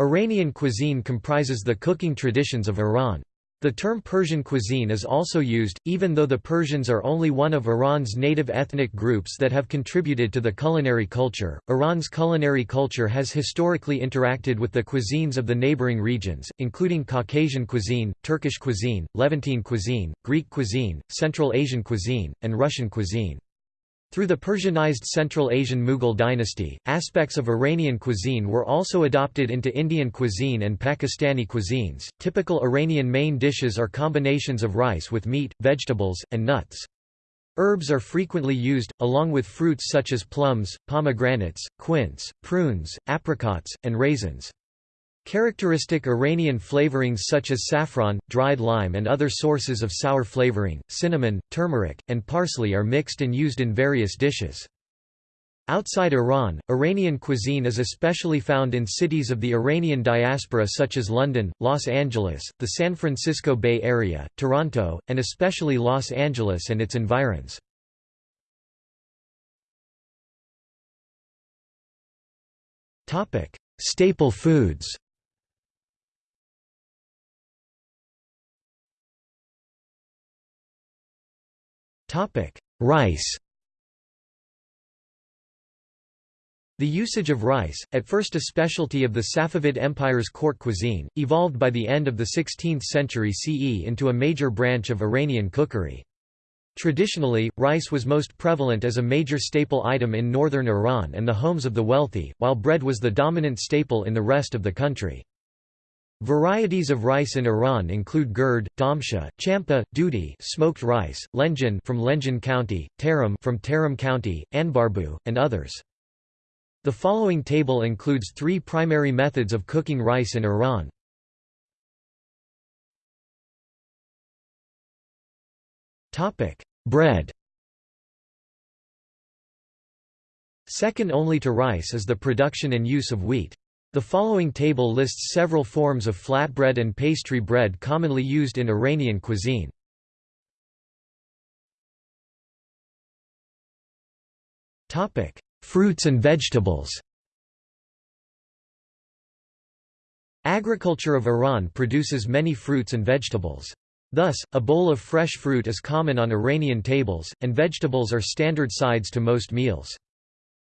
Iranian cuisine comprises the cooking traditions of Iran. The term Persian cuisine is also used, even though the Persians are only one of Iran's native ethnic groups that have contributed to the culinary culture. Iran's culinary culture has historically interacted with the cuisines of the neighboring regions, including Caucasian cuisine, Turkish cuisine, Levantine cuisine, Greek cuisine, Central Asian cuisine, and Russian cuisine. Through the Persianized Central Asian Mughal dynasty, aspects of Iranian cuisine were also adopted into Indian cuisine and Pakistani cuisines. Typical Iranian main dishes are combinations of rice with meat, vegetables, and nuts. Herbs are frequently used, along with fruits such as plums, pomegranates, quince, prunes, apricots, and raisins. Characteristic Iranian flavorings such as saffron, dried lime and other sources of sour flavoring, cinnamon, turmeric, and parsley are mixed and used in various dishes. Outside Iran, Iranian cuisine is especially found in cities of the Iranian diaspora such as London, Los Angeles, the San Francisco Bay Area, Toronto, and especially Los Angeles and its environs. Staple foods Rice The usage of rice, at first a specialty of the Safavid Empire's court cuisine, evolved by the end of the 16th century CE into a major branch of Iranian cookery. Traditionally, rice was most prevalent as a major staple item in northern Iran and the homes of the wealthy, while bread was the dominant staple in the rest of the country. Varieties of rice in Iran include gurd, damsha, champa, dudi, smoked rice, lenjan from Lenjan County, tarim from Tarom County, anbarbu, and others. The following table includes three primary methods of cooking rice in Iran. Topic: Bread. Second only to rice is the production and use of wheat. The following table lists several forms of flatbread and pastry bread commonly used in Iranian cuisine. Topic: Fruits and vegetables Agriculture of Iran produces many fruits and vegetables. Thus, a bowl of fresh fruit is common on Iranian tables, and vegetables are standard sides to most meals.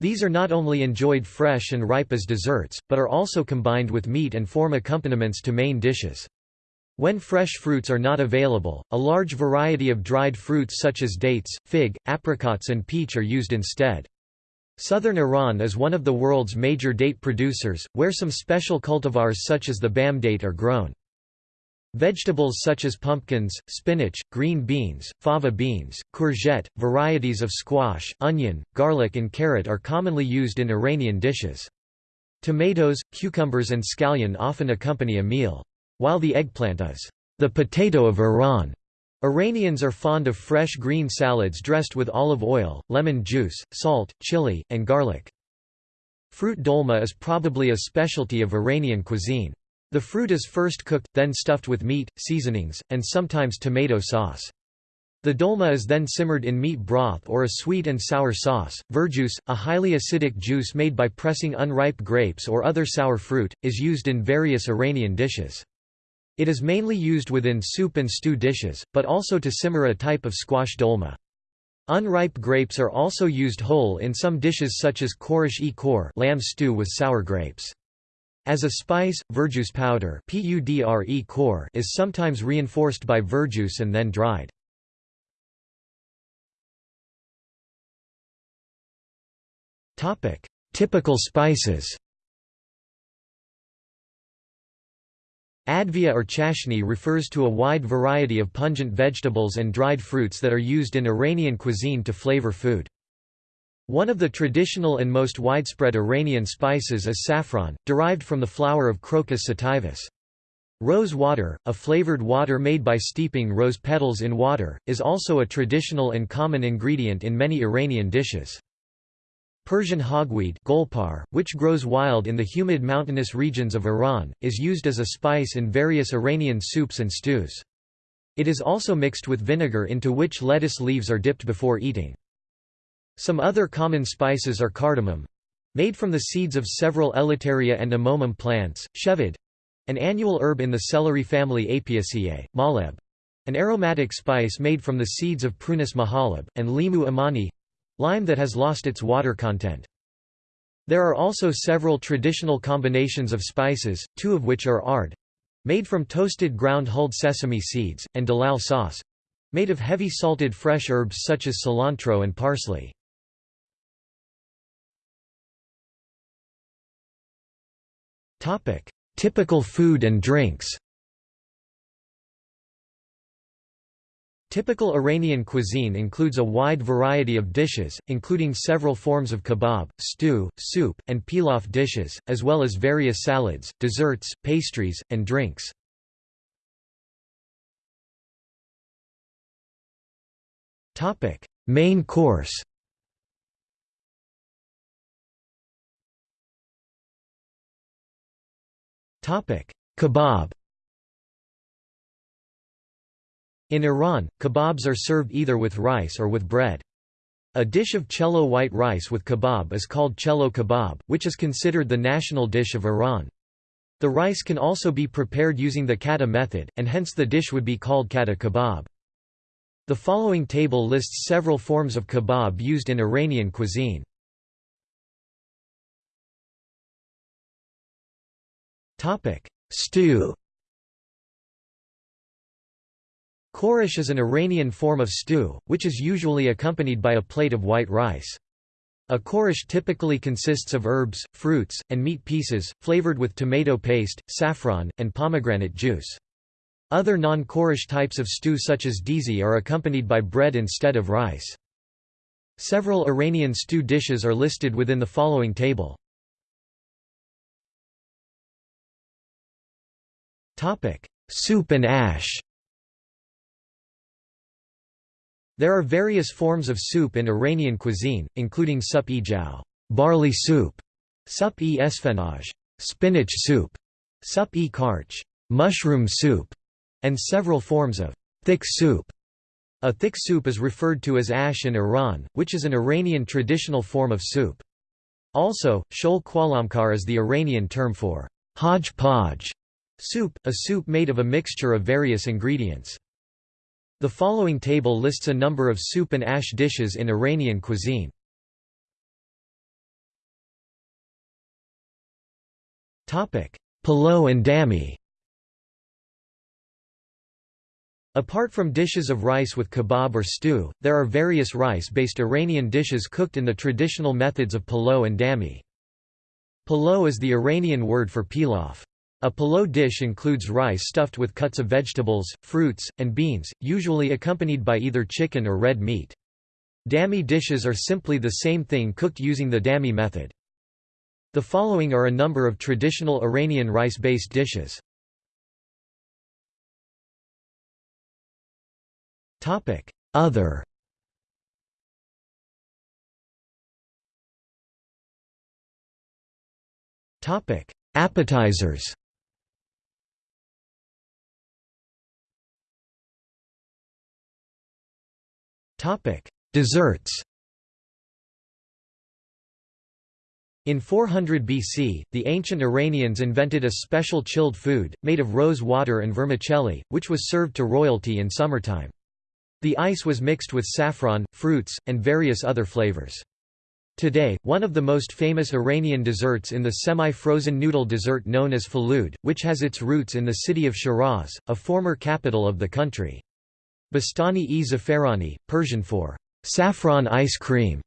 These are not only enjoyed fresh and ripe as desserts, but are also combined with meat and form accompaniments to main dishes. When fresh fruits are not available, a large variety of dried fruits such as dates, fig, apricots and peach are used instead. Southern Iran is one of the world's major date producers, where some special cultivars such as the bam date are grown. Vegetables such as pumpkins, spinach, green beans, fava beans, courgette, varieties of squash, onion, garlic and carrot are commonly used in Iranian dishes. Tomatoes, cucumbers and scallion often accompany a meal. While the eggplant is the potato of Iran, Iranians are fond of fresh green salads dressed with olive oil, lemon juice, salt, chili, and garlic. Fruit dolma is probably a specialty of Iranian cuisine. The fruit is first cooked, then stuffed with meat, seasonings, and sometimes tomato sauce. The dolma is then simmered in meat broth or a sweet and sour sauce. Verjuice, a highly acidic juice made by pressing unripe grapes or other sour fruit, is used in various Iranian dishes. It is mainly used within soup and stew dishes, but also to simmer a type of squash dolma. Unripe grapes are also used whole in some dishes such as korish e kor lamb stew with sour grapes. As a spice, verjuice powder is sometimes reinforced by verjuice and then dried. Typical spices Advia or chashni refers to a wide variety of pungent vegetables and dried fruits that are used in Iranian cuisine to flavor food. One of the traditional and most widespread Iranian spices is saffron, derived from the flower of Crocus sativus. Rose water, a flavored water made by steeping rose petals in water, is also a traditional and common ingredient in many Iranian dishes. Persian hogweed golpar, which grows wild in the humid mountainous regions of Iran, is used as a spice in various Iranian soups and stews. It is also mixed with vinegar into which lettuce leaves are dipped before eating. Some other common spices are cardamom Made from the seeds of several Elettaria and Amomum plants, shevad an annual herb in the celery family Apiaceae, maleb an aromatic spice made from the seeds of Prunus mahaleb, and limu amani lime that has lost its water content. There are also several traditional combinations of spices, two of which are ard made from toasted ground hulled sesame seeds, and dalal sauce made of heavy salted fresh herbs such as cilantro and parsley. Typical food and drinks. Typical Iranian cuisine includes a wide variety of dishes, including several forms of kebab, stew, soup, and pilaf dishes, as well as various salads, desserts, pastries, and drinks. Main course Kebab In Iran, kebabs are served either with rice or with bread. A dish of cello white rice with kebab is called cello kebab, which is considered the national dish of Iran. The rice can also be prepared using the kata method, and hence the dish would be called kata kebab. The following table lists several forms of kebab used in Iranian cuisine. Stew Khorish is an Iranian form of stew, which is usually accompanied by a plate of white rice. A khorish typically consists of herbs, fruits, and meat pieces, flavored with tomato paste, saffron, and pomegranate juice. Other non-khorish types of stew such as dizi are accompanied by bread instead of rice. Several Iranian stew dishes are listed within the following table. Soup and ash There are various forms of soup in Iranian cuisine, including sup-e-jow barley soup, sup-e esfenaj spinach soup, sup-e karch mushroom soup, and several forms of thick soup. A thick soup is referred to as ash in Iran, which is an Iranian traditional form of soup. Also, shol kwalamkar is the Iranian term for hodgepodge Soup, a soup made of a mixture of various ingredients. The following table lists a number of soup and ash dishes in Iranian cuisine. Palo and dami Apart from dishes of rice with kebab or stew, there are various rice-based Iranian dishes cooked in the traditional methods of palo and dami. Palo is the Iranian word for pilaf. A palo dish includes rice stuffed with cuts of vegetables, fruits, and beans, usually accompanied by either chicken or red meat. Dami dishes are simply the same thing cooked using the dami method. The following are a number of traditional Iranian rice-based dishes. Other Appetizers Topic: Desserts. In 400 BC, the ancient Iranians invented a special chilled food, made of rose water and vermicelli, which was served to royalty in summertime. The ice was mixed with saffron, fruits, and various other flavors. Today, one of the most famous Iranian desserts in the semi-frozen noodle dessert known as falud, which has its roots in the city of Shiraz, a former capital of the country. Bastani-e zafarani, Persian for saffron ice cream,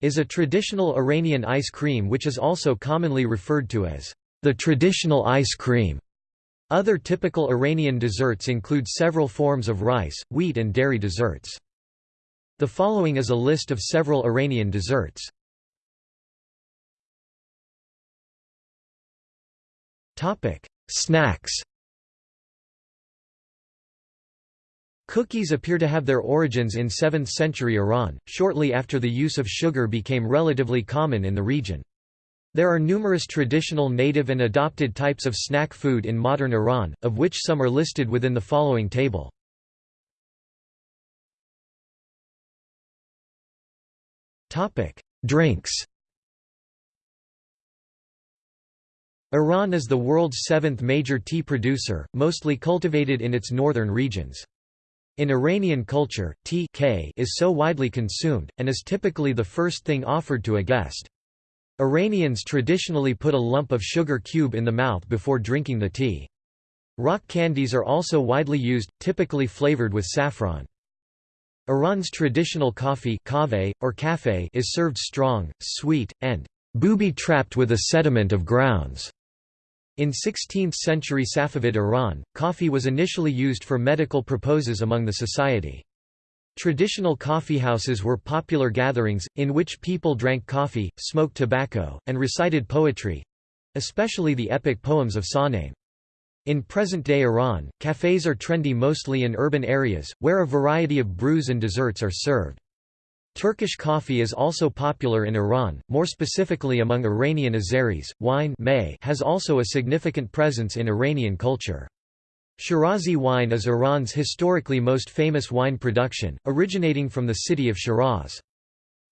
is a traditional Iranian ice cream which is also commonly referred to as the traditional ice cream. Other typical Iranian desserts include several forms of rice, wheat and dairy desserts. The following is a list of several Iranian desserts. Snacks Cookies appear to have their origins in 7th century Iran, shortly after the use of sugar became relatively common in the region. There are numerous traditional native and adopted types of snack food in modern Iran, of which some are listed within the following table. Drinks Iran is the world's seventh major tea producer, mostly cultivated in its northern regions. In Iranian culture, tea k is so widely consumed, and is typically the first thing offered to a guest. Iranians traditionally put a lump of sugar cube in the mouth before drinking the tea. Rock candies are also widely used, typically flavored with saffron. Iran's traditional coffee kave, or café is served strong, sweet, and booby-trapped with a sediment of grounds. In 16th-century Safavid Iran, coffee was initially used for medical purposes among the society. Traditional coffeehouses were popular gatherings, in which people drank coffee, smoked tobacco, and recited poetry—especially the epic poems of Shahnameh. In present-day Iran, cafes are trendy mostly in urban areas, where a variety of brews and desserts are served. Turkish coffee is also popular in Iran, more specifically among Iranian Azeris. Wine has also a significant presence in Iranian culture. Shirazi wine is Iran's historically most famous wine production, originating from the city of Shiraz.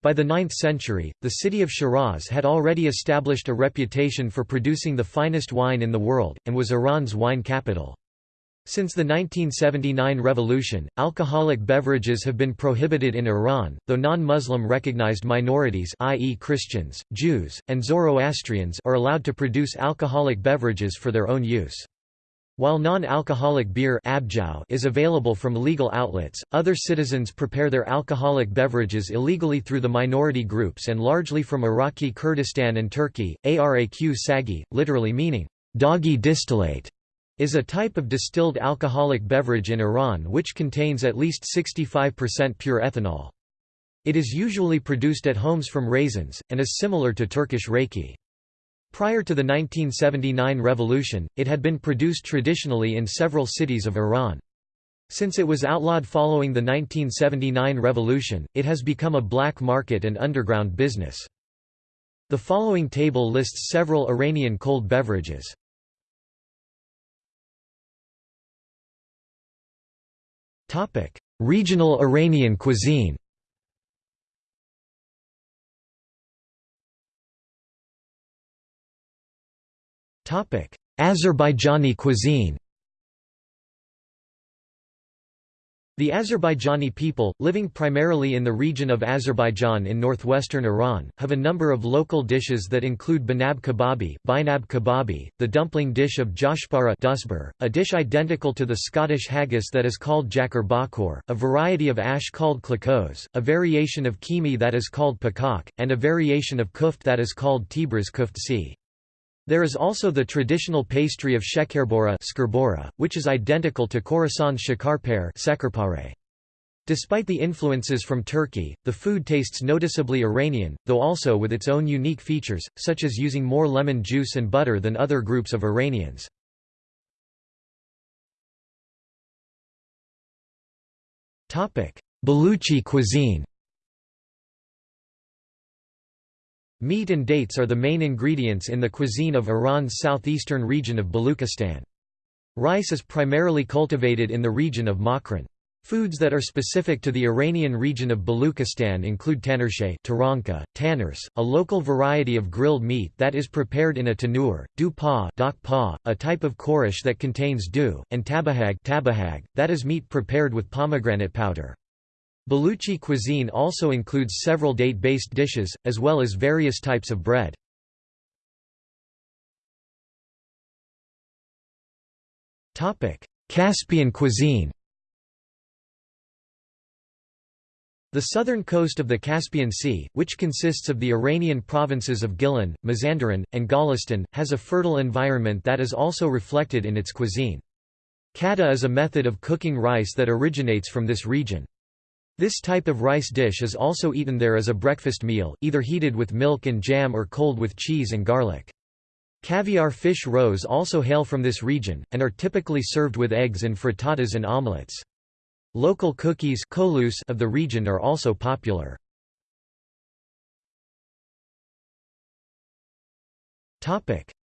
By the 9th century, the city of Shiraz had already established a reputation for producing the finest wine in the world, and was Iran's wine capital. Since the 1979 revolution, alcoholic beverages have been prohibited in Iran, though non-Muslim recognized minorities i.e. Christians, Jews, and Zoroastrians are allowed to produce alcoholic beverages for their own use. While non-alcoholic beer is available from legal outlets, other citizens prepare their alcoholic beverages illegally through the minority groups and largely from Iraqi Kurdistan and Turkey. Araq sagi, literally meaning, doggy distillate, is a type of distilled alcoholic beverage in Iran which contains at least 65% pure ethanol. It is usually produced at homes from raisins, and is similar to Turkish raki. Prior to the 1979 revolution, it had been produced traditionally in several cities of Iran. Since it was outlawed following the 1979 revolution, it has become a black market and underground business. The following table lists several Iranian cold beverages. Regional Iranian cuisine. Azerbaijani cuisine The Azerbaijani people, living primarily in the region of Azerbaijan in northwestern Iran, have a number of local dishes that include banab kababi, binab kababi, the dumpling dish of dusbur, a dish identical to the Scottish haggis that is called jakar bakor, a variety of ash called klakos, a variation of kimi that is called pakak, and a variation of kuft that is called Tabriz kuftsi. There is also the traditional pastry of shekerbora which is identical to Khorasan's shakarpare Despite the influences from Turkey, the food tastes noticeably Iranian, though also with its own unique features, such as using more lemon juice and butter than other groups of Iranians. Baluchi cuisine Meat and dates are the main ingredients in the cuisine of Iran's southeastern region of Baluchistan. Rice is primarily cultivated in the region of Makran. Foods that are specific to the Iranian region of Baluchistan include tanurshe taranka, tanurs, a local variety of grilled meat that is prepared in a tanur, du pa, pa a type of khoresh that contains dew, and tabahag, tabahag that is meat prepared with pomegranate powder. Baluchi cuisine also includes several date-based dishes, as well as various types of bread. Caspian cuisine The southern coast of the Caspian Sea, which consists of the Iranian provinces of Gilan, Mazandaran, and Golestan, has a fertile environment that is also reflected in its cuisine. Kata is a method of cooking rice that originates from this region. This type of rice dish is also eaten there as a breakfast meal, either heated with milk and jam or cold with cheese and garlic. Caviar fish roes also hail from this region, and are typically served with eggs and frittatas and omelets. Local cookies of the region are also popular.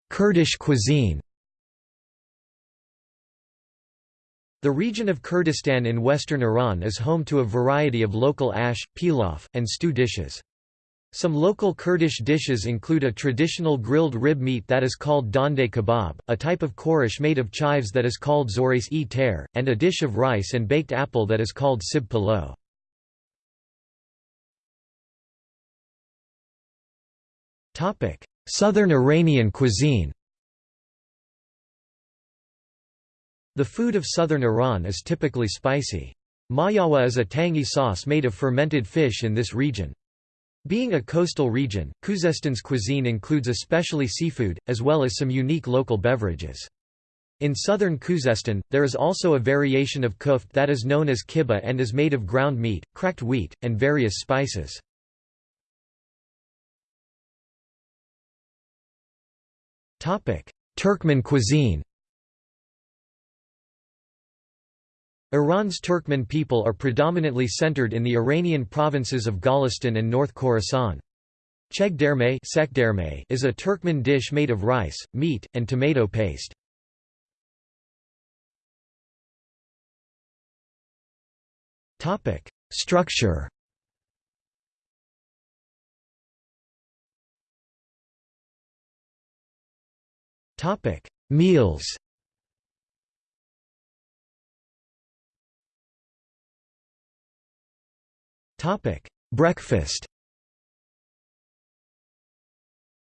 Kurdish cuisine The region of Kurdistan in western Iran is home to a variety of local ash, pilaf, and stew dishes. Some local Kurdish dishes include a traditional grilled rib meat that is called dande kebab, a type of khoresh made of chives that is called zoris e ter, and a dish of rice and baked apple that is called sib palo. Southern Iranian cuisine The food of southern Iran is typically spicy. Mayawa is a tangy sauce made of fermented fish in this region. Being a coastal region, Khuzestan's cuisine includes especially seafood, as well as some unique local beverages. In southern Khuzestan, there is also a variation of kuft that is known as kibbeh and is made of ground meat, cracked wheat, and various spices. Turkmen cuisine Iran's Turkmen people are predominantly centered in the Iranian provinces of Golestan and North Khorasan. Chegderme is a Turkmen dish made of rice, meat, and tomato paste. Structure Meals Breakfast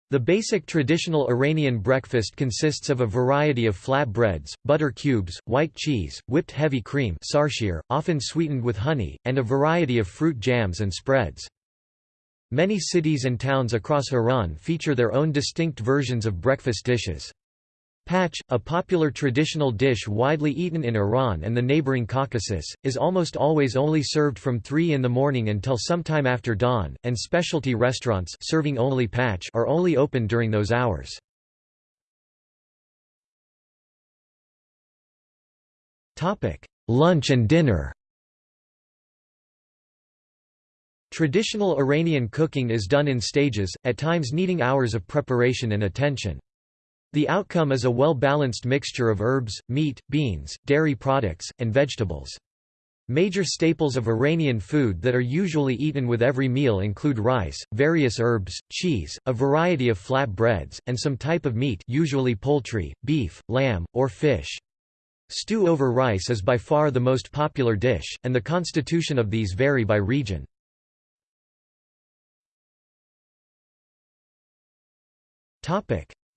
The basic traditional Iranian breakfast consists of a variety of flat breads, butter cubes, white cheese, whipped heavy cream sarshir, often sweetened with honey, and a variety of fruit jams and spreads. Many cities and towns across Iran feature their own distinct versions of breakfast dishes. Pach, a popular traditional dish widely eaten in Iran and the neighboring Caucasus, is almost always only served from 3 in the morning until sometime after dawn, and specialty restaurants serving only pach are only open during those hours. Lunch and dinner Traditional Iranian cooking is done in stages, at times needing hours of preparation and attention. The outcome is a well-balanced mixture of herbs, meat, beans, dairy products, and vegetables. Major staples of Iranian food that are usually eaten with every meal include rice, various herbs, cheese, a variety of flat breads, and some type of meat usually poultry, beef, lamb, or fish. Stew over rice is by far the most popular dish, and the constitution of these vary by region.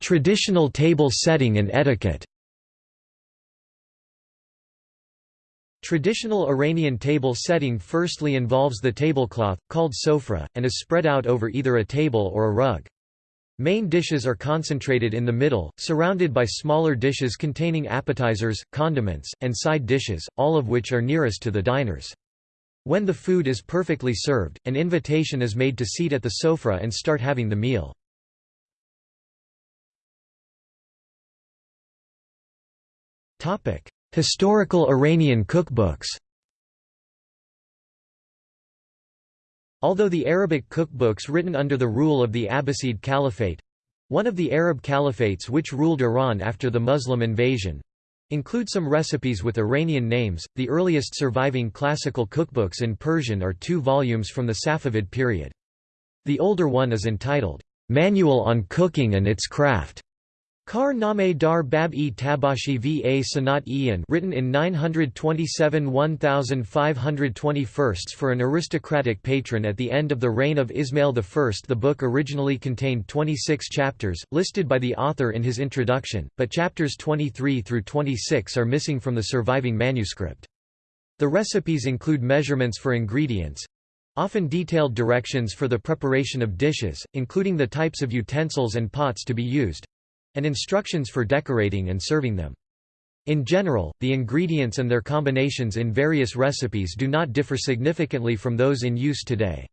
Traditional table setting and etiquette Traditional Iranian table setting firstly involves the tablecloth, called sofra, and is spread out over either a table or a rug. Main dishes are concentrated in the middle, surrounded by smaller dishes containing appetizers, condiments, and side dishes, all of which are nearest to the diners. When the food is perfectly served, an invitation is made to seat at the sofra and start having the meal. Historical Iranian cookbooks. Although the Arabic cookbooks written under the rule of the Abbasid Caliphate one of the Arab caliphates which ruled Iran after the Muslim invasion include some recipes with Iranian names. The earliest surviving classical cookbooks in Persian are two volumes from the Safavid period. The older one is entitled, Manual on Cooking and Its Craft, Kar Name dar Bab-e Tabashi va Sanat Ian written in 927 1521 for an aristocratic patron at the end of the reign of Ismail I. The book originally contained 26 chapters, listed by the author in his introduction, but chapters 23 through 26 are missing from the surviving manuscript. The recipes include measurements for ingredients, often detailed directions for the preparation of dishes, including the types of utensils and pots to be used, and instructions for decorating and serving them. In general, the ingredients and their combinations in various recipes do not differ significantly from those in use today.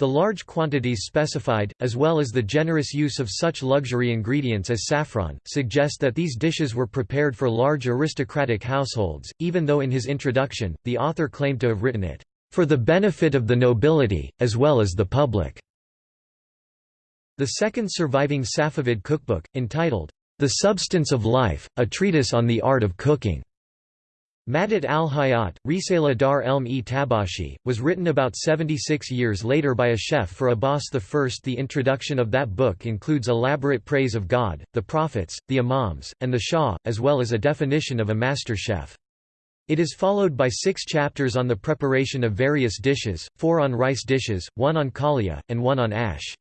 The large quantities specified, as well as the generous use of such luxury ingredients as saffron, suggest that these dishes were prepared for large aristocratic households, even though in his introduction, the author claimed to have written it, "...for the benefit of the nobility, as well as the public." The second surviving Safavid cookbook, entitled, The Substance of Life, a Treatise on the Art of Cooking, Madat al-Hayat, Risala dar elm-e Tabashi, was written about 76 years later by a chef for Abbas I. The introduction of that book includes elaborate praise of God, the prophets, the imams, and the Shah, as well as a definition of a master chef. It is followed by six chapters on the preparation of various dishes, four on rice dishes, one on kalia, and one on ash.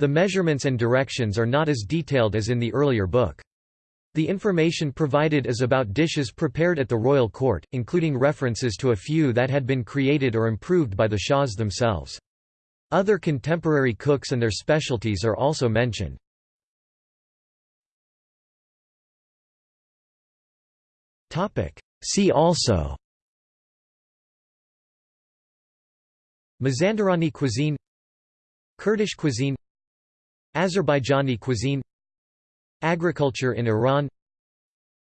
The measurements and directions are not as detailed as in the earlier book. The information provided is about dishes prepared at the royal court, including references to a few that had been created or improved by the shahs themselves. Other contemporary cooks and their specialties are also mentioned. See also Mazandarani cuisine Kurdish cuisine Azerbaijani cuisine Agriculture in Iran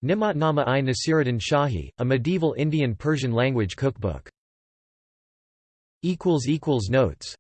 Nimatnama-i Nasiruddin Shahi, a medieval Indian Persian language cookbook. Notes